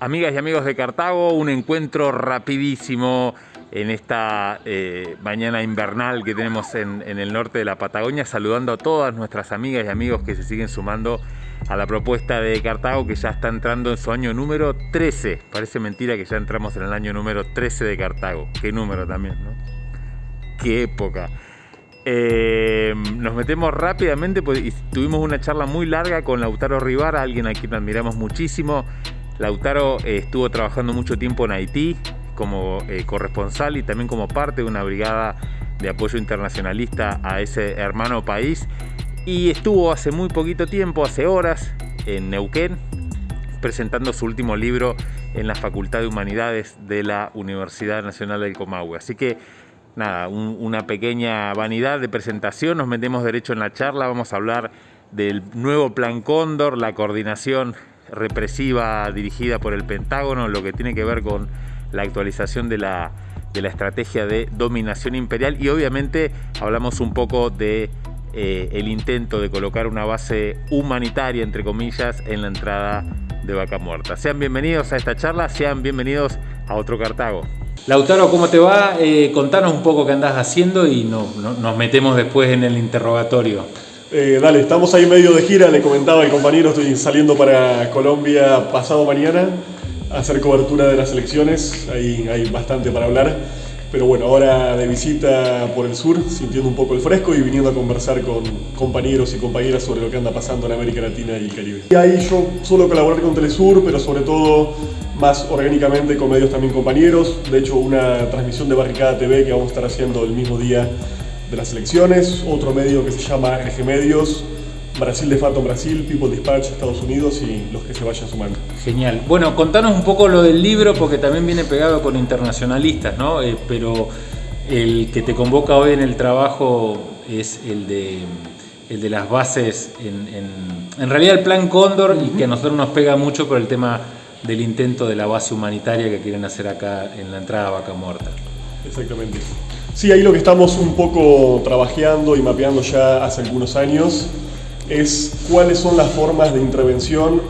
Amigas y amigos de Cartago, un encuentro rapidísimo en esta eh, mañana invernal que tenemos en, el norte de la Patagonia, saludando a todas nuestras amigas y amigos que se siguen sumando a la propuesta de Cartago que ya está entrando en su año número 13. Parece mentira que ya entramos en el año número 13 de Cartago. Qué número también, ¿no? Qué época. Eh, nos metemos rápidamente, pues, tuvimos una charla muy larga con Lautaro Rivara, alguien a quien admiramos muchísimo, Lautaro eh, estuvo trabajando mucho tiempo en Haití como eh, corresponsal y también como parte de una brigada de apoyo internacionalista a ese hermano país. Y estuvo hace muy poquito tiempo, hace horas, en Neuquén presentando su último libro en la Facultad de Humanidades de la Universidad Nacional del Comahue. Así que nada, una pequeña vanidad de presentación, nos metemos derecho en la charla, vamos a hablar del nuevo Plan Cóndor, la coordinación represiva dirigida por el Pentágono, lo que tiene que ver con la actualización de la, estrategia de dominación imperial y obviamente hablamos un poco de eh, el intento de colocar una base humanitaria, entre comillas, en la entrada de Vaca Muerta. Sean bienvenidos a esta charla, sean bienvenidos a otro Cartago. Lautaro, ¿cómo te va? Eh, contanos un poco qué andás haciendo y nos metemos después en el interrogatorio. Eh, dale, estamos ahí medio de gira, le comentaba el compañero, estoy saliendo para Colombia pasado mañana a hacer cobertura de las elecciones, ahí hay bastante para hablar. Pero bueno, ahora de visita por el sur, sintiendo un poco el fresco y viniendo a conversar con compañeros y compañeras sobre lo que anda pasando en América Latina y el Caribe. Y ahí yo suelo colaborar con Telesur, pero sobre todo más orgánicamente con medios también compañeros. De hecho, una transmisión de Barricada TV que vamos a estar haciendo el mismo día de las elecciones, otro medio que se llama Eje Medios, Brasil de Fato Brasil, People Dispatch Estados Unidos y los que se vayan sumando. Genial. Bueno, contanos un poco lo del libro porque también viene pegado con internacionalistas, ¿no? Eh, pero el que te convoca hoy en el trabajo es el de, el de las bases, en, en, realidad el plan Cóndor y que a nosotros nos pega mucho por el tema del intento de la base humanitaria que quieren hacer acá en la entrada a Vaca Muerta. Exactamente. Sí, ahí lo que estamos un poco trabajando y mapeando ya hace algunos años es cuáles son las formas de intervención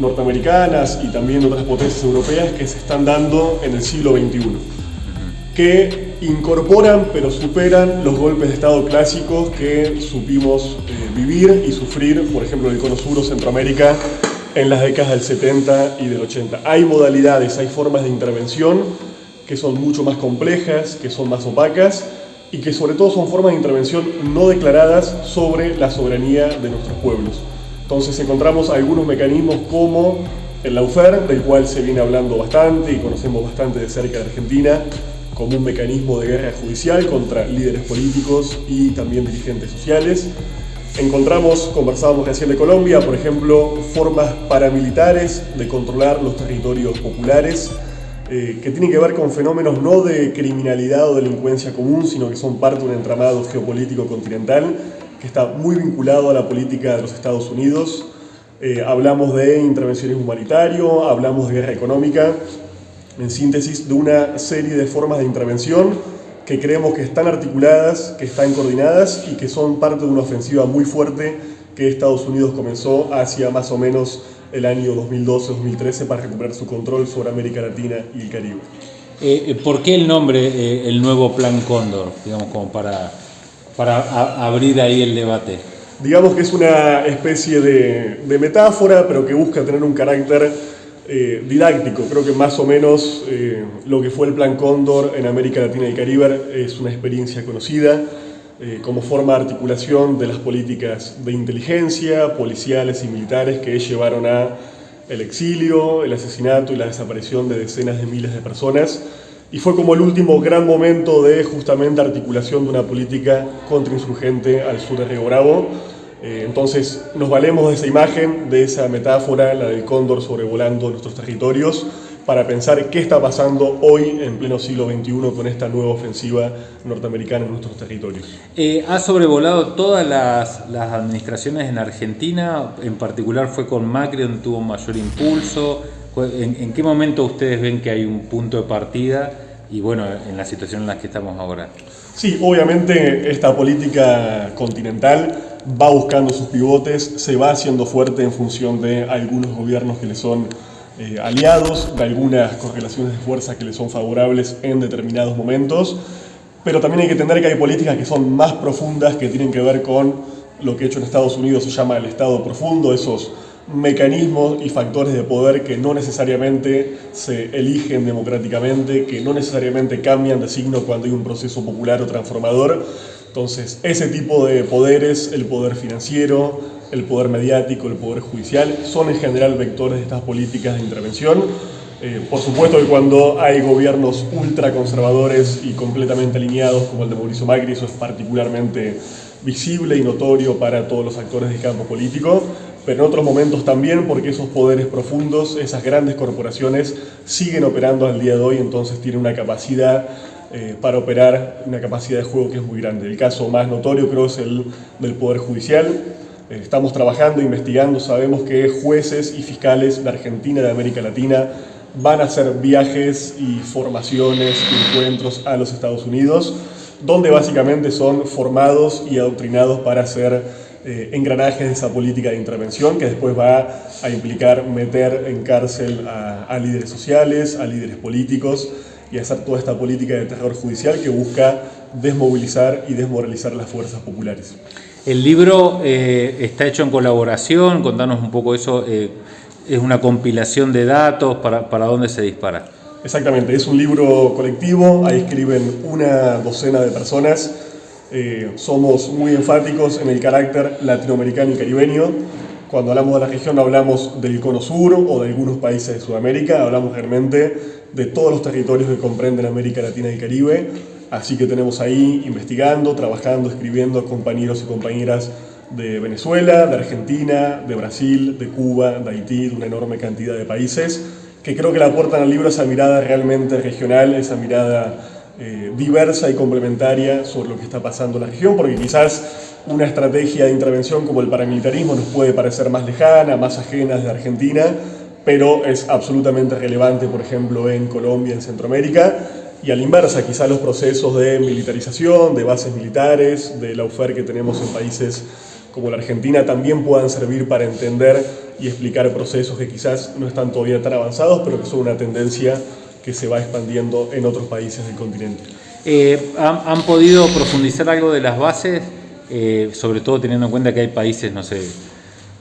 norteamericanas y también otras potencias europeas que se están dando en el siglo XXI, que incorporan pero superan los golpes de Estado clásicos que supimos eh, vivir y sufrir, por ejemplo, en el Cono Sur Centroamérica en las décadas del 70 y del 80. Hay modalidades, hay formas de intervención que son mucho más complejas, que son más opacas y que sobre todo son formas de intervención no declaradas sobre la soberanía de nuestros pueblos. Entonces encontramos algunos mecanismos como el Laufer, del cual se viene hablando bastante y conocemos bastante de cerca de Argentina, como un mecanismo de guerra judicial contra líderes políticos y también dirigentes sociales. Encontramos, conversábamos recién de Colombia, por ejemplo, formas paramilitares de controlar los territorios populares, eh, que tienen que ver con fenómenos no de criminalidad o delincuencia común, sino que son parte de un entramado geopolítico continental que está muy vinculado a la política de los Estados Unidos. Eh, hablamos de intervenciones humanitario, hablamos de guerra económica, en síntesis de una serie de formas de intervención que creemos que están articuladas, que están coordinadas y que son parte de una ofensiva muy fuerte que Estados Unidos comenzó hacia más o menos el año 2012-2013 para recuperar su control sobre América Latina y el Caribe. Eh, eh, ¿Por qué el nombre, eh, el nuevo Plan Cóndor? Digamos, como para, para abrir ahí el debate. Digamos que es una especie de, de metáfora, pero que busca tener un carácter didáctico. Creo que más o menos lo que fue el Plan Cóndor en América Latina y el Caribe es una experiencia conocida eh, como forma de articulación de las políticas de inteligencia, policiales y militares que llevaron a el exilio, el asesinato y la desaparición de decenas de miles de personas y fue como el último gran momento de justamente articulación de una política contrainsurgente al sur de Río Bravo. Eh, entonces nos valemos de esa imagen, de esa metáfora, la del cóndor sobrevolando nuestros territorios, para pensar qué está pasando hoy en pleno siglo XXI con esta nueva ofensiva norteamericana en nuestros territorios. Eh, ha sobrevolado todas las, administraciones en Argentina, en particular fue con Macri donde tuvo mayor impulso. ¿En, ¿En, qué momento ustedes ven que hay un punto de partida y bueno, en la situación en la que estamos ahora? Sí, obviamente esta política continental va buscando sus pivotes, se va haciendo fuerte en función de algunos gobiernos que le son eh, aliados, de algunas correlaciones de fuerza que les son favorables en determinados momentos, pero también hay que entender que hay políticas que son más profundas, que tienen que ver con lo que hecho en Estados Unidos se llama el Estado profundo, esos mecanismos y factores de poder que no necesariamente se eligen democráticamente, que no necesariamente cambian de signo cuando hay un proceso popular o transformador. Entonces, ese tipo de poderes, el poder financiero, el poder mediático, el poder judicial, son en general vectores de estas políticas de intervención. Eh, por supuesto que cuando hay gobiernos ultraconservadores y completamente alineados, como el de Mauricio Macri, eso es particularmente visible y notorio para todos los actores del campo político, pero en otros momentos también porque esos poderes profundos, esas grandes corporaciones siguen operando al día de hoy, entonces tienen una capacidad eh, para operar, una capacidad de juego que es muy grande. El caso más notorio creo es el del Poder Judicial. Eh, estamos trabajando, investigando, sabemos que jueces y fiscales de Argentina de América Latina van a hacer viajes y formaciones encuentros a los Estados Unidos, donde básicamente son formados y adoctrinados para hacer eh, engranajes de esa política de intervención que después va a implicar meter en cárcel a, líderes sociales, a líderes políticos y hacer toda esta política de terror judicial que busca desmovilizar y desmoralizar las fuerzas populares. El libro eh, está hecho en colaboración, contanos un poco eso, eh, es una compilación de datos, para, ¿para dónde se dispara? Exactamente, es un libro colectivo, ahí escriben una docena de personas eh, somos muy enfáticos en el carácter latinoamericano y caribeño. Cuando hablamos de la región hablamos del cono sur o de algunos países de Sudamérica, hablamos realmente de todos los territorios que comprenden América Latina y Caribe. Así que tenemos ahí investigando, trabajando, escribiendo compañeros y compañeras de Venezuela, de Argentina, de Brasil, de Cuba, de Haití, de una enorme cantidad de países, que creo que le aportan al libro esa mirada realmente regional, esa mirada eh, diversa y complementaria sobre lo que está pasando en la región, porque quizás una estrategia de intervención como el paramilitarismo nos puede parecer más lejana, más ajena de Argentina, pero es absolutamente relevante, por ejemplo, en Colombia, en Centroamérica, y a la inversa, quizás los procesos de militarización, de bases militares, de la UFER que tenemos en países como la Argentina también puedan servir para entender y explicar procesos que quizás no están todavía tan avanzados, pero que son una tendencia que se va expandiendo en otros países del continente. Eh, ¿han, podido profundizar algo de las bases? Eh, sobre todo teniendo en cuenta que hay países, no sé,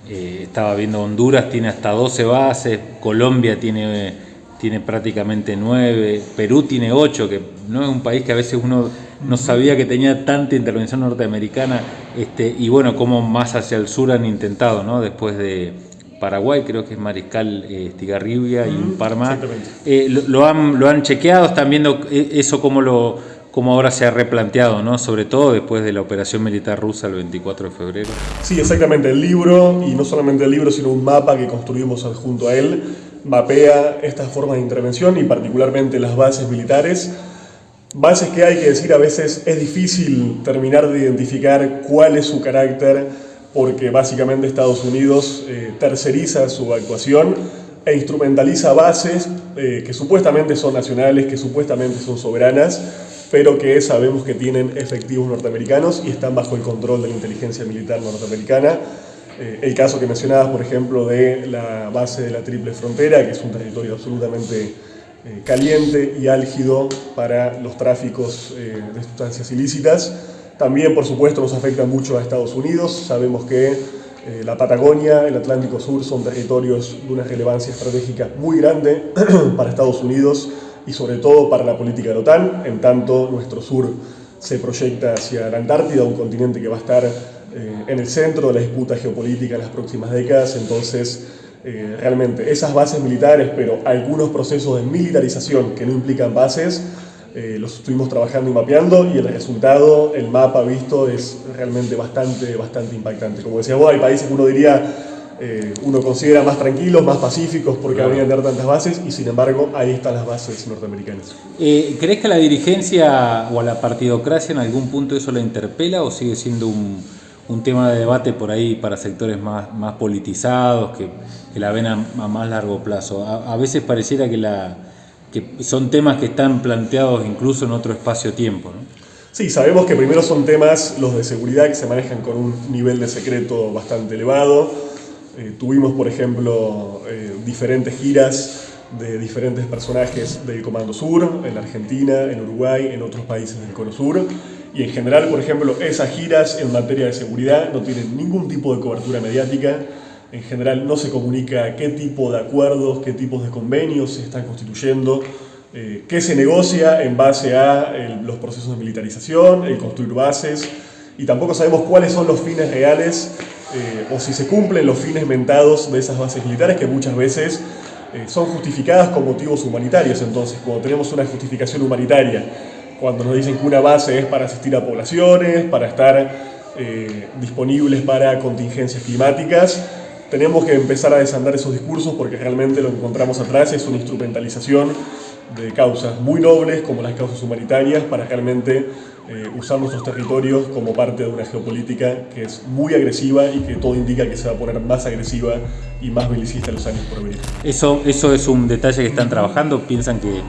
eh, estaba viendo Honduras tiene hasta 12 bases, Colombia tiene, tiene prácticamente 9, Perú tiene 8, que no es un país que a veces uno no sabía que tenía tanta intervención norteamericana, este, y bueno, como más hacia el sur han intentado, ¿no? Después de, Paraguay, creo que es Mariscal eh, Estigarribia y un par más. Eh, lo, han, lo han chequeado, están viendo eh, eso como lo cómo ahora se ha replanteado, ¿no? sobre todo después de la operación militar rusa el 24 de febrero. Sí, exactamente. El libro, y no solamente el libro, sino un mapa que construimos junto a él, mapea estas formas de intervención y particularmente las bases militares. Bases que hay que decir a veces es difícil terminar de identificar cuál es su carácter porque básicamente Estados Unidos eh, terceriza su actuación e instrumentaliza bases eh, que supuestamente son nacionales, que supuestamente son soberanas, pero que sabemos que tienen efectivos norteamericanos y están bajo el control de la inteligencia militar norteamericana. Eh, el caso que mencionabas, por ejemplo, de la base de la Triple Frontera, que es un territorio absolutamente caliente y álgido para los tráficos de sustancias ilícitas, también, por supuesto, nos afecta mucho a Estados Unidos. Sabemos que eh, la Patagonia, el Atlántico Sur son territorios de una relevancia estratégica muy grande para Estados Unidos y sobre todo para la política de la OTAN, en tanto nuestro sur se proyecta hacia la Antártida, un continente que va a estar eh, en el centro de la disputa geopolítica en las próximas décadas, entonces eh, realmente esas bases militares, pero algunos procesos de militarización que no implican bases, eh, los estuvimos trabajando y mapeando y el resultado, el mapa visto es realmente bastante, bastante impactante. Como decía vos, hay países que uno diría, eh, uno considera más tranquilos, más pacíficos porque claro. habrían tener tantas bases y sin embargo ahí están las bases norteamericanas. Eh, ¿Crees que a la dirigencia o a la partidocracia en algún punto eso la interpela o sigue siendo un, un tema de debate por ahí para sectores más, más politizados que, que la ven a, a, más largo plazo? A, a veces pareciera que la que son temas que están planteados incluso en otro espacio-tiempo. ¿no? Sí, sabemos que primero son temas, los de seguridad, que se manejan con un nivel de secreto bastante elevado. Eh, tuvimos, por ejemplo, eh, diferentes giras de diferentes personajes del Comando Sur, en Argentina, en Uruguay, en otros países del Cono Sur. Y en general, por ejemplo, esas giras en materia de seguridad no tienen ningún tipo de cobertura mediática. En general no se comunica qué tipo de acuerdos, qué tipos de convenios se están constituyendo, eh, qué se negocia en base a los procesos de militarización, el construir bases, y tampoco sabemos cuáles son los fines reales eh, o si se cumplen los fines mentados de esas bases militares que muchas veces eh, son justificadas con motivos humanitarios. Entonces, cuando tenemos una justificación humanitaria, cuando nos dicen que una base es para asistir a poblaciones, para estar eh, disponibles para contingencias climáticas, tenemos que empezar a desandar esos discursos porque realmente lo que encontramos atrás es una instrumentalización de causas muy nobles como las causas humanitarias para realmente eh, usar nuestros territorios como parte de una geopolítica que es muy agresiva y que todo indica que se va a poner más agresiva y más belicista en los años por venir. Eso, eso es un detalle que están trabajando, piensan que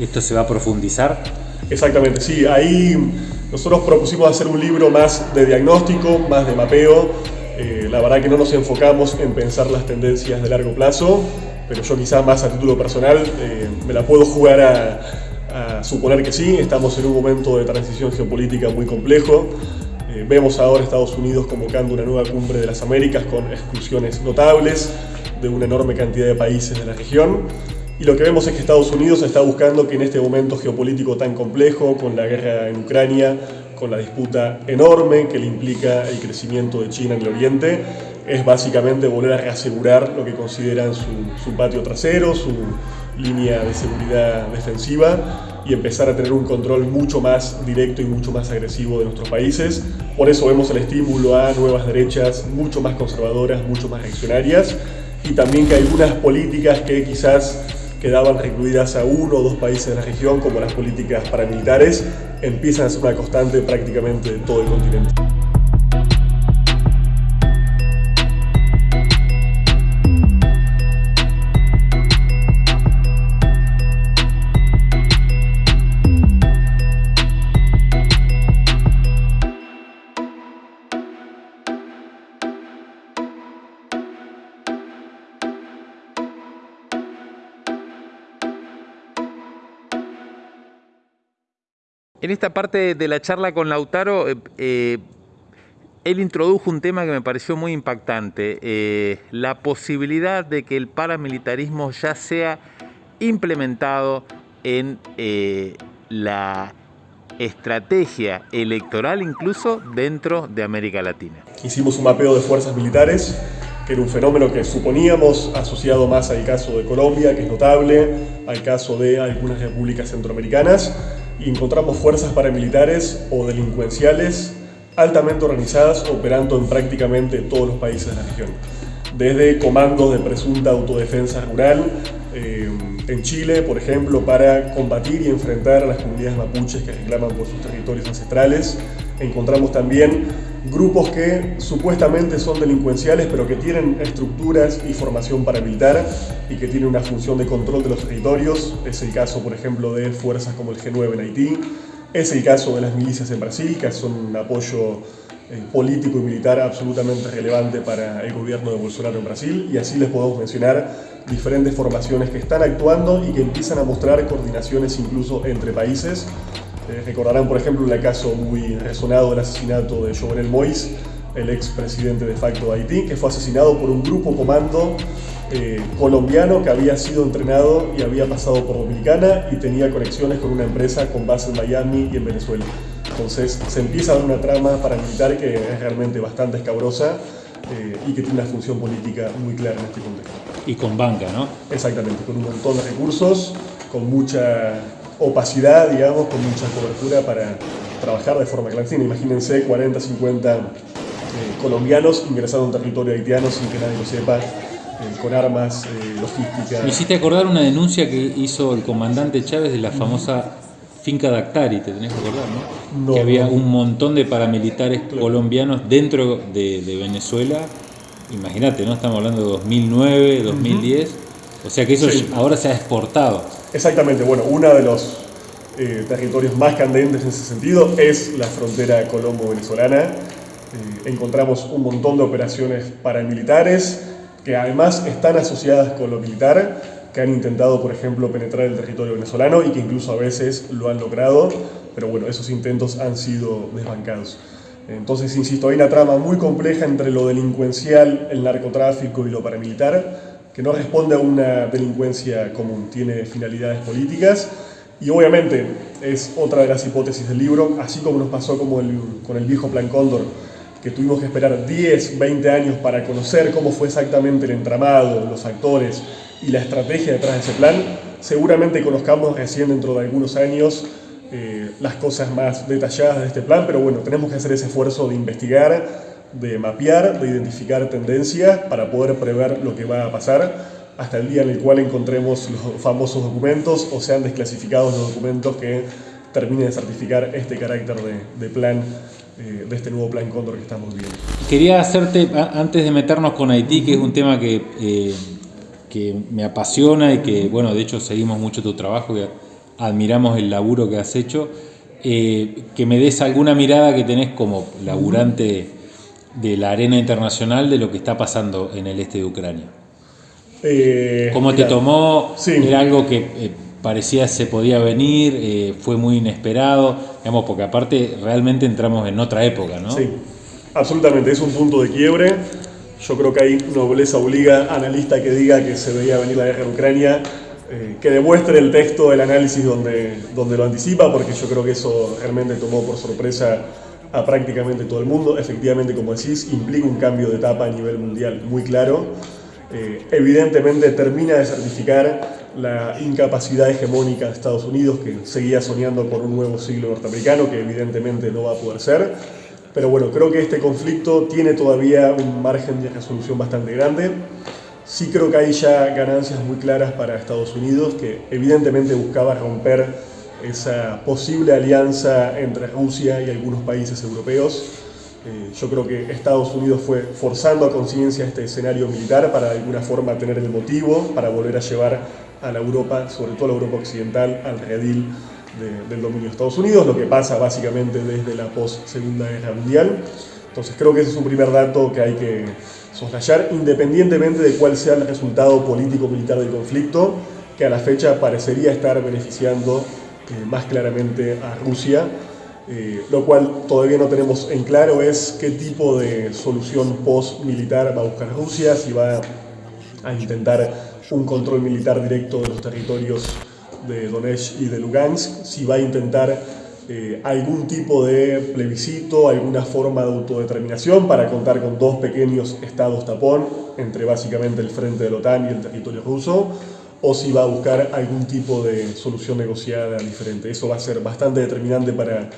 esto se va a profundizar. Exactamente, sí, ahí nosotros propusimos hacer un libro más de diagnóstico, más de mapeo, eh, la verdad que no nos enfocamos en pensar las tendencias de largo plazo, pero yo quizás más a título personal eh, me la puedo jugar a, suponer que sí, estamos en un momento de transición geopolítica muy complejo, eh, vemos ahora Estados Unidos convocando una nueva cumbre de las Américas con exclusiones notables de una enorme cantidad de países de la región, y lo que vemos es que Estados Unidos está buscando que en este momento geopolítico tan complejo, con la guerra en Ucrania, con la disputa enorme que le implica el crecimiento de China en el Oriente, es básicamente volver a reasegurar lo que consideran su, patio trasero, su línea de seguridad defensiva y empezar a tener un control mucho más directo y mucho más agresivo de nuestros países. Por eso vemos el estímulo a nuevas derechas mucho más conservadoras, mucho más reaccionarias y también que algunas políticas que quizás quedaban recluidas a uno o dos países de la región, como las políticas paramilitares, empiezan a ser una constante prácticamente de todo el continente. En esta parte de la charla con Lautaro, eh, eh, él introdujo un tema que me pareció muy impactante, eh, la posibilidad de que el paramilitarismo ya sea implementado en la estrategia electoral incluso dentro de América Latina. Hicimos un mapeo de fuerzas militares, que era un fenómeno que suponíamos asociado más al caso de Colombia, que es notable, al caso de algunas repúblicas centroamericanas, y encontramos fuerzas paramilitares o delincuenciales altamente organizadas operando en prácticamente todos los países de la región. Desde comandos de presunta autodefensa rural, eh, en Chile, por ejemplo, para combatir y enfrentar a las comunidades mapuches que reclaman por sus territorios ancestrales. Encontramos también grupos que supuestamente son delincuenciales, pero que tienen estructuras y formación paramilitar y que tienen una función de control de los territorios. Es el caso, por ejemplo, de fuerzas como el G9 en Haití. Es el caso de las milicias en Brasil, que son un apoyo eh, político y militar absolutamente relevante para el gobierno de Bolsonaro en Brasil. Y así les podemos mencionar diferentes formaciones que están actuando y que empiezan a mostrar coordinaciones incluso entre países eh, recordarán, por ejemplo, el caso muy resonado del asesinato de Jovenel Moïse, el ex presidente de facto de Haití, que fue asesinado por un grupo comando eh, colombiano que había sido entrenado y había pasado por Dominicana y tenía conexiones con una empresa con base en Miami y en Venezuela. Entonces se empieza a dar una trama paramilitar que es realmente bastante escabrosa eh, y que tiene una función política muy clara en este contexto. Y con banca, ¿no? Exactamente, con un montón de recursos, con mucha opacidad, digamos, con mucha cobertura para trabajar de forma clandestina. Imagínense 40, 50 eh, colombianos ingresando a un territorio haitiano sin que nadie lo sepa, eh, con armas, eh, logística. Me hiciste acordar una denuncia que hizo el comandante Chávez de la famosa finca Dactari, te tenés que acordar, ¿no? que había un montón de paramilitares colombianos dentro de, Venezuela. Imagínate, ¿no? Estamos hablando de 2009, 2010. O sea que eso ahora se ha exportado. Exactamente, bueno, uno de los eh, territorios más candentes en ese sentido es la frontera colombo-venezolana. Eh, encontramos un montón de operaciones paramilitares que además están asociadas con lo militar, que han intentado, por ejemplo, penetrar el territorio venezolano y que incluso a veces lo han logrado, pero bueno, esos intentos han sido desbancados. Entonces, insisto, hay una trama muy compleja entre lo delincuencial, el narcotráfico y lo paramilitar, que no responde a una delincuencia común, tiene finalidades políticas y obviamente es otra de las hipótesis del libro, así como nos pasó como con el viejo Plan Cóndor, que tuvimos que esperar 10, 20 años para conocer cómo fue exactamente el entramado, los actores y la estrategia detrás de ese plan, seguramente conozcamos recién dentro de algunos años eh, las cosas más detalladas de este plan, pero bueno, tenemos que hacer ese esfuerzo de investigar, de mapear, de identificar tendencias para poder prever lo que va a pasar hasta el día en el cual encontremos los famosos documentos o sean desclasificados los documentos que terminen de certificar este carácter de, plan, eh, de este nuevo plan Cóndor que estamos viendo. Quería hacerte, antes de meternos con Haití, que es un tema que, eh, que me apasiona y que, bueno, de hecho seguimos mucho tu trabajo, y admiramos el laburo que has hecho, eh, que me des alguna mirada que tenés como laburante de la arena internacional de lo que está pasando en el este de Ucrania. Eh, ¿Cómo te tomó? ¿Era algo que eh, parecía se podía venir? Eh, ¿Fue muy inesperado? Digamos, porque aparte realmente entramos en otra época, ¿no? Sí, absolutamente. Es un punto de quiebre. Yo creo que ahí nobleza obliga analista que diga que se veía venir la guerra en Ucrania, que demuestre el texto del análisis donde, donde lo anticipa, porque yo creo que eso realmente tomó por sorpresa a prácticamente todo el mundo. Efectivamente, como decís, implica un cambio de etapa a nivel mundial muy claro. Eh, evidentemente termina de certificar la incapacidad hegemónica de Estados Unidos, que seguía soñando por un nuevo siglo norteamericano, que evidentemente no va a poder ser. Pero bueno, creo que este conflicto tiene todavía un margen de resolución bastante grande. Sí creo que hay ya ganancias muy claras para Estados Unidos, que evidentemente buscaba romper esa posible alianza entre Rusia y algunos países europeos eh, yo creo que Estados Unidos fue forzando a conciencia este escenario militar para de alguna forma tener el motivo para volver a llevar a la Europa, sobre todo a la Europa occidental, al redil del dominio de Estados Unidos, lo que pasa básicamente desde la post-segunda guerra mundial. Entonces creo que ese es un primer dato que hay que soslayar, independientemente de cuál sea el resultado político-militar del conflicto, que a la fecha parecería estar beneficiando eh, más claramente a Rusia eh, lo cual todavía no tenemos en claro es qué tipo de solución post-militar va a buscar Rusia, si va a intentar un control militar directo de los territorios de Donetsk y de Lugansk, si va a intentar eh, algún tipo de plebiscito, alguna forma de autodeterminación para contar con dos pequeños estados tapón entre básicamente el frente de la OTAN y el territorio ruso, o si va a buscar algún tipo de solución negociada diferente. Eso va a ser bastante determinante para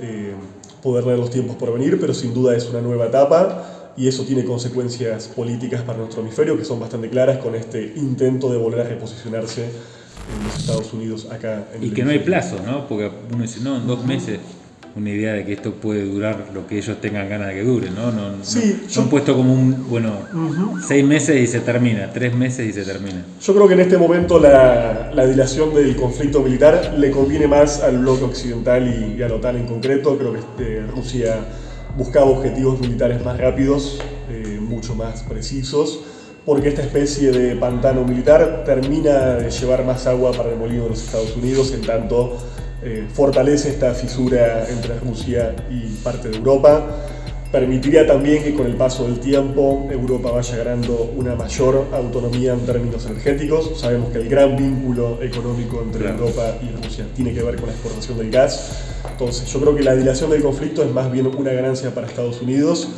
eh, poder leer los tiempos por venir, pero sin duda es una nueva etapa y eso tiene consecuencias políticas para nuestro hemisferio que son bastante claras con este intento de volver a reposicionarse en los Estados Unidos acá en Y que no hay plazo, ¿no? Porque uno dice, no, en dos meses una idea de que esto puede durar lo que ellos tengan ganas de que dure, ¿no? no, sí, no, han puesto como un, bueno, seis meses y se termina, tres meses y se termina. Yo creo que en este momento la, la dilación del conflicto militar le conviene más al bloque occidental y, a la OTAN en concreto. Creo que este, Rusia buscaba objetivos militares más rápidos, eh, mucho más precisos, porque esta especie de pantano militar termina de llevar más agua para el molino de los Estados Unidos, en tanto eh, fortalece esta fisura entre Rusia y parte de Europa. Permitiría también que con el paso del tiempo Europa vaya ganando una mayor autonomía en términos energéticos. Sabemos que el gran vínculo económico entre Europa y Rusia tiene que ver con la exportación del gas. Entonces yo creo que la dilación del conflicto es más bien una ganancia para Estados Unidos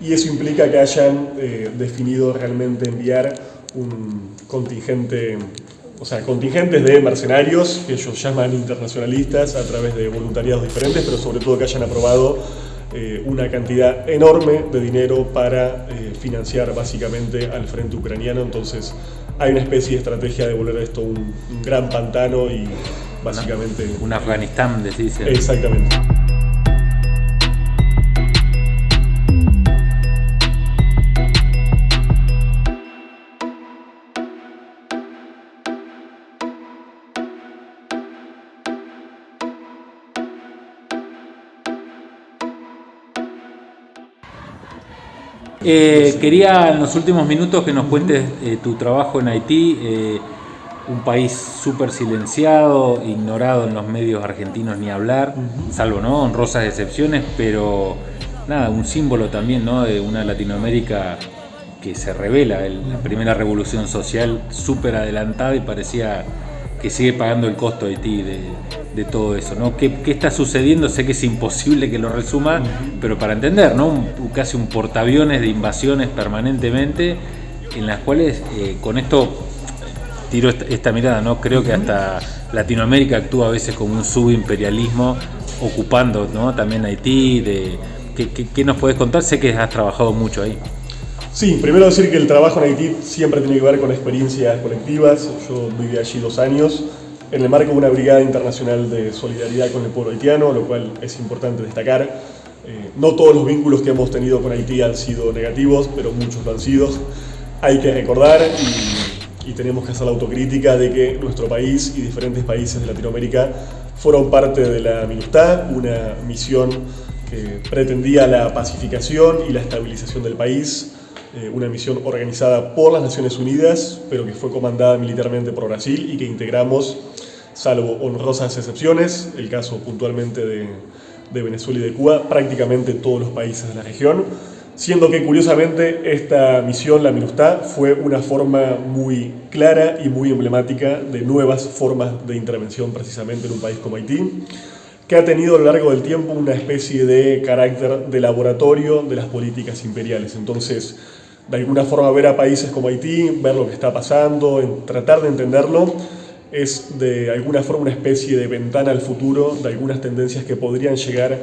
y eso implica que hayan eh, definido realmente enviar un contingente o sea, contingentes de mercenarios que ellos llaman internacionalistas a través de voluntariados diferentes, pero sobre todo que hayan aprobado eh, una cantidad enorme de dinero para eh, financiar básicamente al frente ucraniano. Entonces hay una especie de estrategia de volver a esto un, un gran pantano y básicamente... Un Afganistán, decís. Exactamente. Eh, quería en los últimos minutos que nos cuentes eh, tu trabajo en Haití, eh, un país súper silenciado, ignorado en los medios argentinos ni hablar, salvo no honrosas excepciones, pero nada, un símbolo también ¿no? de una Latinoamérica que se revela, la primera revolución social súper adelantada y parecía que sigue pagando el costo de de, todo eso, ¿no? ¿Qué, está sucediendo? Sé que es imposible que lo resuma, pero para entender, ¿no? casi un portaaviones de invasiones permanentemente, en las cuales eh, con esto tiro esta, mirada, ¿no? Creo que hasta Latinoamérica actúa a veces como un subimperialismo, ocupando, ¿no? También Haití, de, ¿qué, nos puedes contar? Sé que has trabajado mucho ahí. Sí, primero decir que el trabajo en Haití siempre tiene que ver con experiencias colectivas. Yo viví allí dos años en el marco de una brigada internacional de solidaridad con el pueblo haitiano, lo cual es importante destacar. Eh, no todos los vínculos que hemos tenido con Haití han sido negativos, pero muchos lo han sido. Hay que recordar y, y tenemos que hacer la autocrítica de que nuestro país y diferentes países de Latinoamérica fueron parte de la MINUSTAH, una misión que pretendía la pacificación y la estabilización del país eh, una misión organizada por las Naciones Unidas, pero que fue comandada militarmente por Brasil y que integramos, salvo honrosas excepciones, el caso puntualmente de, de Venezuela y de Cuba, prácticamente todos los países de la región, siendo que curiosamente esta misión, la MINUSTA, fue una forma muy clara y muy emblemática de nuevas formas de intervención precisamente en un país como Haití, que ha tenido a lo largo del tiempo una especie de carácter de laboratorio de las políticas imperiales. Entonces, de alguna forma ver a países como Haití, ver lo que está pasando, tratar de entenderlo, es de alguna forma una especie de ventana al futuro de algunas tendencias que podrían llegar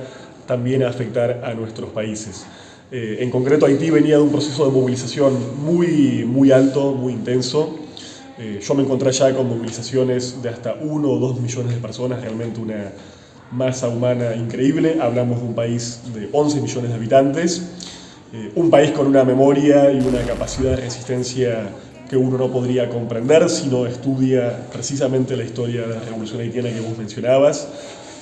también a afectar a nuestros países. Eh, en concreto, Haití venía de un proceso de movilización muy, muy alto, muy intenso. Eh, yo me encontré ya con movilizaciones de hasta uno o dos millones de personas, realmente una masa humana increíble. Hablamos de un país de 11 millones de habitantes eh, un país con una memoria y una capacidad de resistencia que uno no podría comprender si no estudia precisamente la historia de la revolución haitiana que vos mencionabas,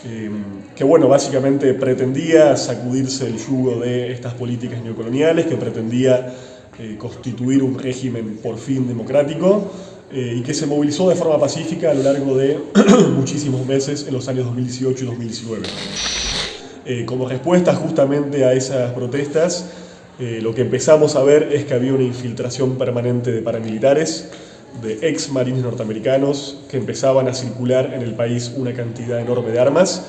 eh, que bueno, básicamente pretendía sacudirse el yugo de estas políticas neocoloniales, que pretendía eh, constituir un régimen por fin democrático y que se movilizó de forma pacífica a lo largo de muchísimos meses en los años 2018 y 2019. como respuesta justamente a esas protestas, eh, lo que empezamos a ver es que había una infiltración permanente de paramilitares, de ex marines norteamericanos que empezaban a circular en el país una cantidad enorme de armas.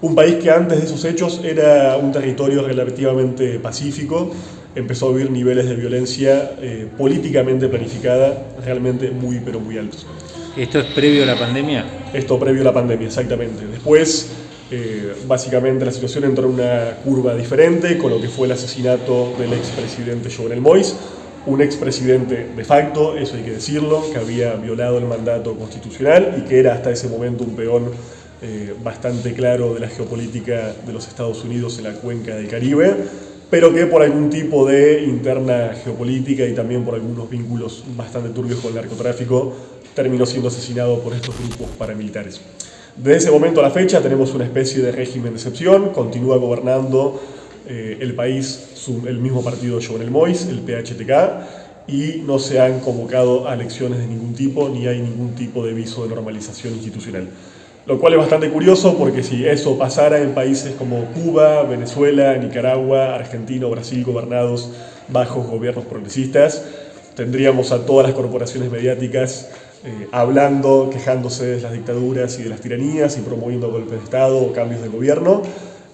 Un país que antes de esos hechos era un territorio relativamente pacífico, empezó a vivir niveles de violencia eh, políticamente planificada realmente muy pero muy altos. ¿Esto es previo a la pandemia? Esto previo a la pandemia, exactamente. Después eh, básicamente la situación entró en una curva diferente con lo que fue el asesinato del expresidente Jovenel Moïse, un expresidente de facto, eso hay que decirlo, que había violado el mandato constitucional y que era hasta ese momento un peón eh, bastante claro de la geopolítica de los Estados Unidos en la cuenca del Caribe, pero que por algún tipo de interna geopolítica y también por algunos vínculos bastante turbios con el narcotráfico, terminó siendo asesinado por estos grupos paramilitares. Desde ese momento a la fecha tenemos una especie de régimen de excepción, continúa gobernando eh, el país el mismo partido Jovenel Mois, el PHTK, y no se han convocado a elecciones de ningún tipo, ni hay ningún tipo de viso de normalización institucional. Lo cual es bastante curioso porque si eso pasara en países como Cuba, Venezuela, Nicaragua, Argentina o Brasil gobernados bajo gobiernos progresistas, tendríamos a todas las corporaciones mediáticas eh, hablando, quejándose de las dictaduras y de las tiranías y promoviendo golpes de Estado o cambios de gobierno.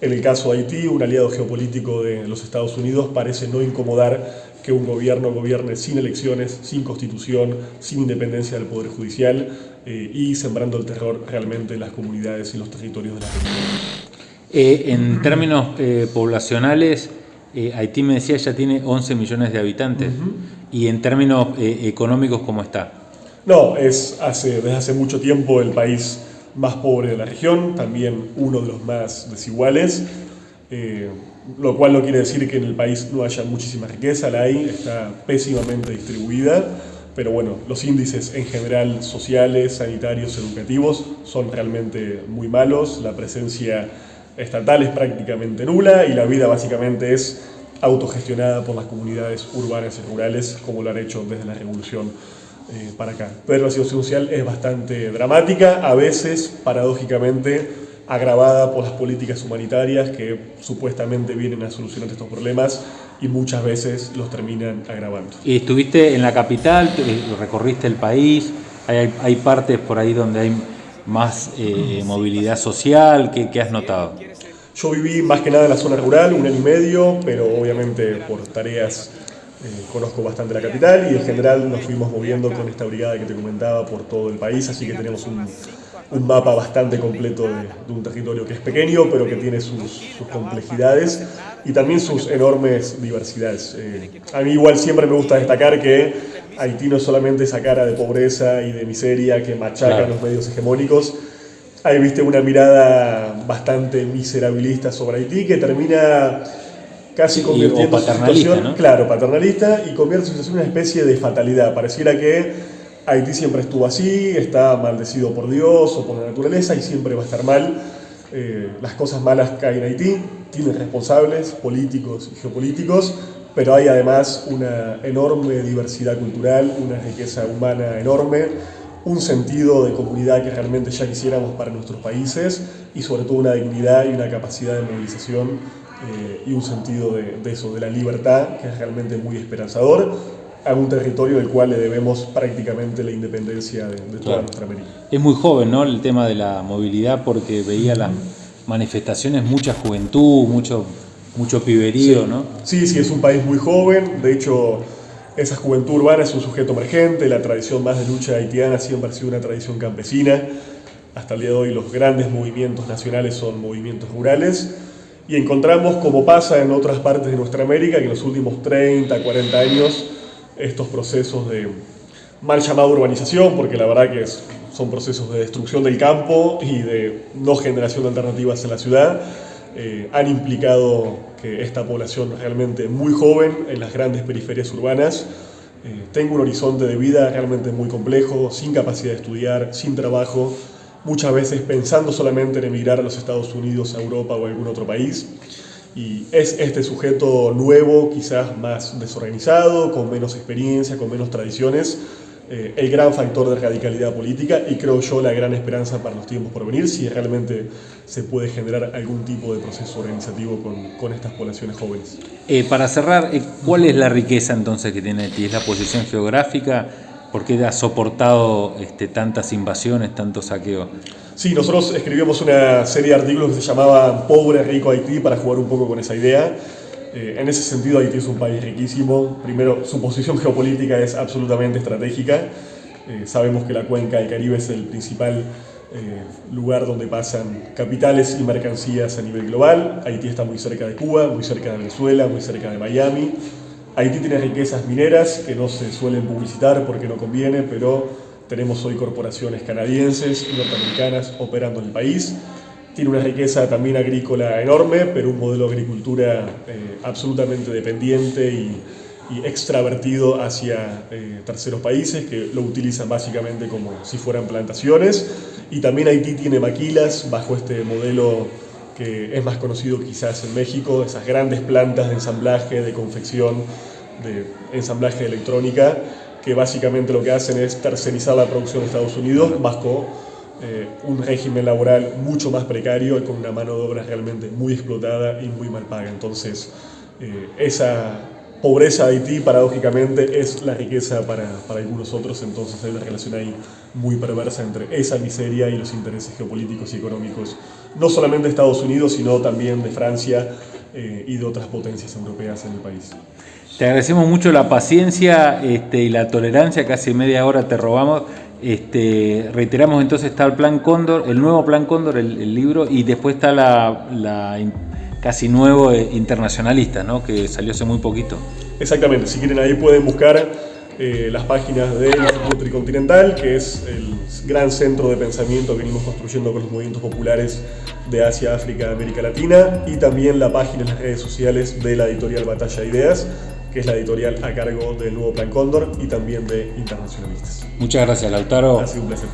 En el caso de Haití, un aliado geopolítico de los Estados Unidos parece no incomodar que un gobierno gobierne sin elecciones, sin constitución, sin independencia del Poder Judicial eh, y sembrando el terror realmente en las comunidades y los territorios de la región. Eh, en términos poblacionales, Haití me decía ya tiene 11 millones de habitantes. ¿Y en términos económicos cómo está? No, es hace, desde hace mucho tiempo el país más pobre de la región, también uno de los más desiguales, eh, lo cual no quiere decir que en el país no haya muchísima riqueza, la hay, está pésimamente distribuida, pero bueno, los índices en general sociales, sanitarios, educativos son realmente muy malos, la presencia estatal es prácticamente nula y la vida básicamente es autogestionada por las comunidades urbanas y rurales, como lo han hecho desde la revolución eh, para acá. Pero la situación social es bastante dramática, a veces, paradójicamente, agravada por las políticas humanitarias que supuestamente vienen a solucionar estos problemas y muchas veces los terminan agravando. Y estuviste en la capital, recorriste el país, hay, hay partes por ahí donde hay más eh, movilidad social, ¿qué, ¿qué has notado? Yo viví más que nada en la zona rural, un año y medio, pero obviamente por tareas eh, conozco bastante la capital y en general nos fuimos moviendo con esta brigada que te comentaba por todo el país, así que tenemos un, un mapa bastante completo de, un territorio que es pequeño, pero que tiene sus, complejidades y también sus enormes diversidades. Eh, a mí igual siempre me gusta destacar que Haití no es solamente esa cara de pobreza y de miseria que machaca los medios hegemónicos, hay viste una mirada bastante miserabilista sobre Haití que termina casi convirtiendo su situación, claro, paternalista y convierte su situación en una especie de fatalidad. Pareciera que Haití siempre estuvo así, está maldecido por Dios o por la naturaleza y siempre va a estar mal. Eh, las cosas malas caen en Haití, tienen responsables políticos y geopolíticos, pero hay además una enorme diversidad cultural, una riqueza humana enorme, un sentido de comunidad que realmente ya quisiéramos para nuestros países y sobre todo una dignidad y una capacidad de movilización eh, y un sentido de, de, eso, de la libertad, que es realmente muy esperanzador a un territorio del cual le debemos prácticamente la independencia de, toda nuestra América. Es muy joven ¿no? el tema de la movilidad porque veía las manifestaciones, mucha juventud, mucho, mucho piberío, sí. ¿no? Sí, sí, es un país muy joven, de hecho esa juventud urbana es un sujeto emergente, la tradición más de lucha haitiana siempre ha sido una tradición campesina, hasta el día de hoy los grandes movimientos nacionales son movimientos rurales, y encontramos, como pasa en otras partes de nuestra América, que en los últimos 30, 40 años estos procesos de mal llamada urbanización, porque la verdad que son procesos de destrucción del campo y de no generación de alternativas en la ciudad, eh, han implicado que esta población realmente muy joven en las grandes periferias urbanas eh, tenga un horizonte de vida realmente muy complejo, sin capacidad de estudiar, sin trabajo, muchas veces pensando solamente en emigrar a los Estados Unidos, a Europa o a algún otro país. Y es este sujeto nuevo, quizás más desorganizado, con menos experiencia, con menos tradiciones, eh, el gran factor de radicalidad política y creo yo la gran esperanza para los tiempos por venir si realmente se puede generar algún tipo de proceso organizativo con, con estas poblaciones jóvenes. Eh, para cerrar, eh, ¿cuál es la riqueza entonces que tiene Haití? ¿Es la posición geográfica? ¿Por qué ha soportado este, tantas invasiones, tantos saqueos? Sí, nosotros escribimos una serie de artículos que se llamaba Pobre, Rico Haití para jugar un poco con esa idea. Eh, en ese sentido, Haití es un país riquísimo. Primero, su posición geopolítica es absolutamente estratégica. Eh, sabemos que la cuenca del Caribe es el principal eh, lugar donde pasan capitales y mercancías a nivel global. Haití está muy cerca de Cuba, muy cerca de Venezuela, muy cerca de Miami. Haití tiene riquezas mineras que no se suelen publicitar porque no conviene, pero tenemos hoy corporaciones canadienses y norteamericanas operando en el país. Tiene una riqueza también agrícola enorme, pero un modelo de agricultura eh, absolutamente dependiente y, extravertido hacia eh, terceros países que lo utilizan básicamente como si fueran plantaciones. Y también Haití tiene maquilas bajo este modelo que es más conocido quizás en México, esas grandes plantas de ensamblaje, de confección, de ensamblaje de electrónica, que básicamente lo que hacen es tercerizar la producción de Estados Unidos bajo eh, un régimen laboral mucho más precario y con una mano de obra realmente muy explotada y muy mal paga. Entonces, eh, esa pobreza de Haití, paradójicamente, es la riqueza para, para, algunos otros, entonces hay una relación ahí muy perversa entre esa miseria y los intereses geopolíticos y económicos, no solamente de Estados Unidos, sino también de Francia eh, y de otras potencias europeas en el país. Te agradecemos mucho la paciencia este, y la tolerancia, casi media hora te robamos. Este, reiteramos entonces está el Plan Cóndor, el nuevo Plan Cóndor, el, el libro, y después está la, la casi nuevo eh, internacionalista, ¿no? que salió hace muy poquito. Exactamente, si quieren ahí pueden buscar eh, las páginas del Instituto Tricontinental, que es el gran centro de pensamiento que venimos construyendo con los movimientos populares de Asia, África, América Latina, y también la página en las redes sociales de la editorial Batalla de Ideas, que es la editorial a cargo del nuevo Plan Cóndor y también de Internacionalistas. Muchas gracias, Lautaro. Ha sido un placer.